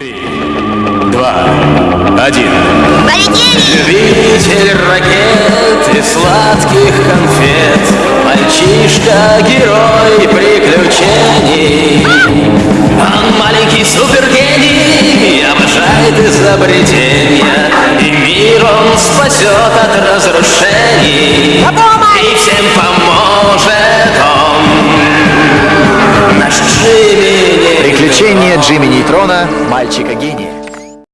Три, два, один. Любитель ракет и сладких конфет Мальчишка, герой приключений Он маленький супергений Обожает изобретения И мир он спасет от разрушений Приключения Джимми Нейтрона, мальчика-гения.